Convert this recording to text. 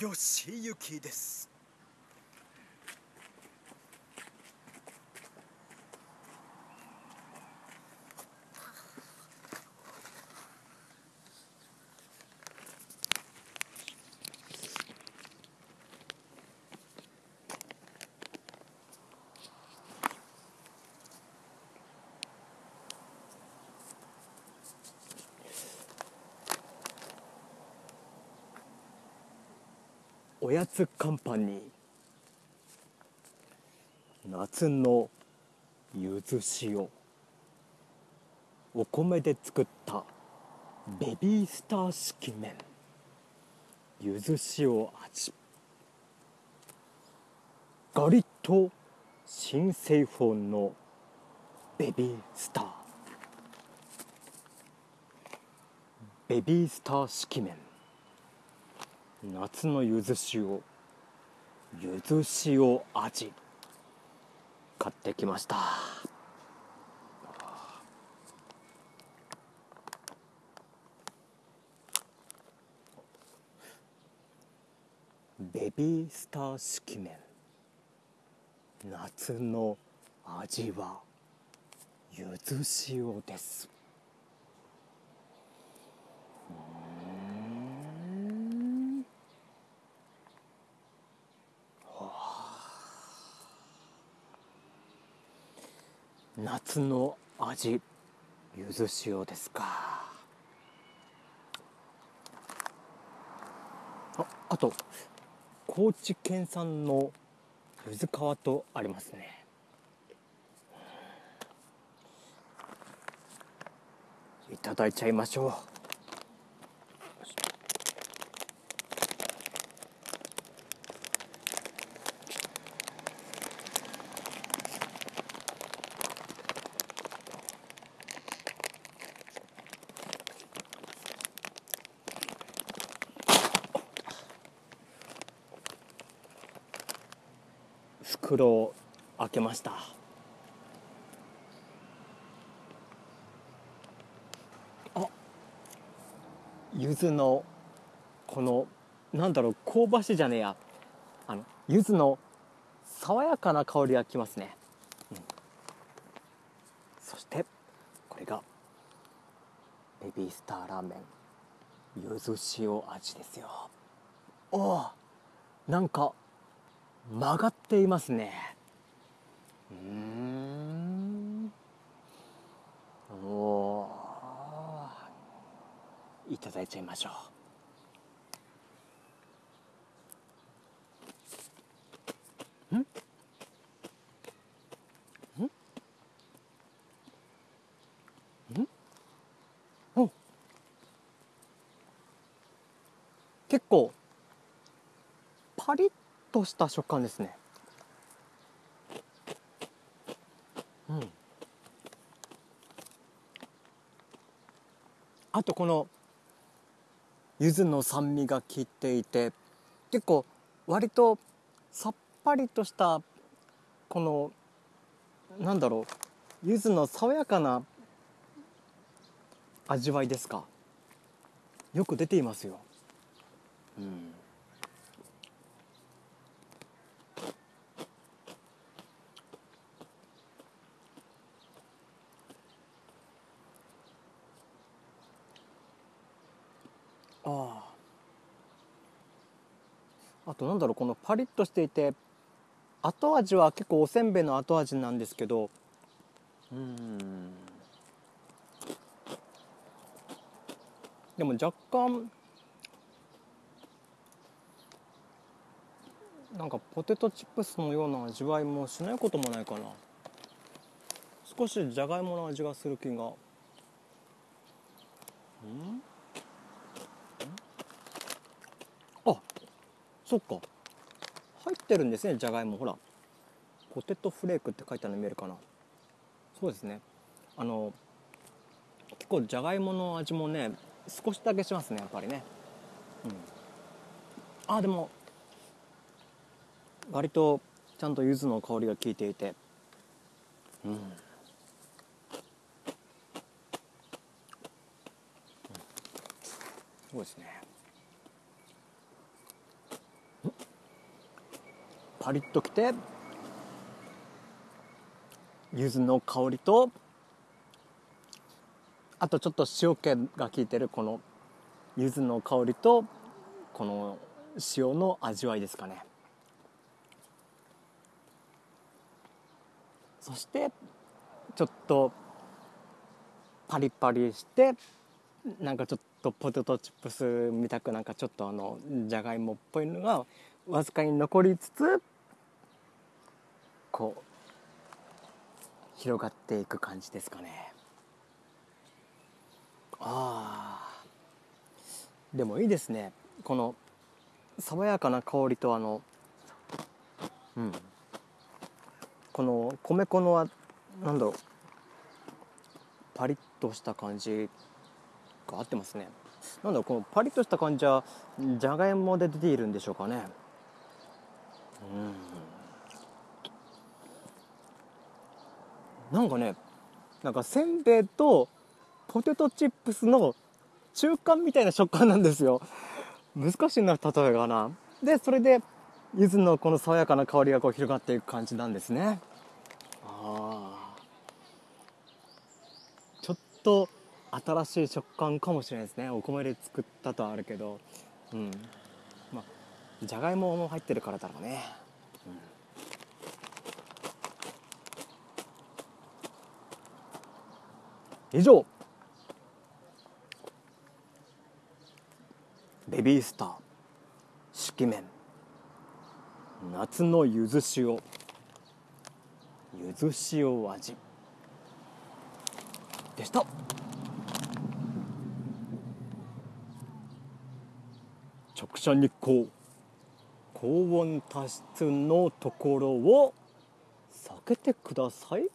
よしゆきです。おやつカンパニー夏のゆず塩。お米で作ったベビースター式麺。ゆず塩味。ガリッと新製法のベビースター。ベビースター式麺。夏のゆず塩ゆず塩味買ってきました。ベビースター式麺。夏の味はゆず塩です。夏の味ゆず塩ですか。ああと高知県産のゆず皮とありますね。いただいちゃいましょう。袋を開けました。あ柚子のこのなんだろう香ばしいじゃねえや。あの柚子の爽やかな香りがきますね、うん、そしてこれがベビースターラーメン。柚子塩味ですよ。おおなんか曲がっていますね。うん。おいただいちゃいましょう。ん？ん？ん？お結構パリッとした食感ですね。うん。あとこの柚子の酸味が効いていて結構割とさっぱりとしたこのなんだろう柚子の爽やかな味わいですか？よく出ていますよ。うん。あああとなんだろうこのパリッとしていて後味は結構おせんべいの後味なんですけど。うん。でも若干なんかポテトチップスのような味わいもしないこともないかな。少しじゃがいもの味がする気が。うん。あそっか。入ってるんですねじゃがいも。ほら。ポテトフレークって書いてあるの見えるかな。そうですね。あの結構じゃがいもの味もね少しだけしますねやっぱりね。うん。あでも割とちゃんと柚子の香りが効いていて。うん。そうですね。パリッときて柚子の香りとあとちょっと塩気が効いてるこの柚子の香りとこの塩の味わいですかね。そしてちょっとパリパリしてなんかちょっとポテトチップスみたくなんかちょっとあのじゃがいもっぽいのがわずかに残りつつこう広がっていく感じですかね。あー。でもいいですね。この爽やかな香りとあのうん。この米粉のはなんだろう。パリッとした感じが合ってますね。なんだろうこのパリッとした感じはじゃがいもで出ているんでしょうかね。うん。なんかねなんかせんべいとポテトチップスの中間みたいな食感なんですよ。難しいな例えがな。でそれで柚子のこの爽やかな香りがこう広がっていく感じなんですね。あちょっと新しい食感かもしれないですね。お米で作ったとはあるけど。うん。まあじゃがいもも入ってるからだろうね、うん、以上。ベビースター式麺夏のゆず塩。ゆず塩味。でした。直射日光。高温多湿のところを避けてください。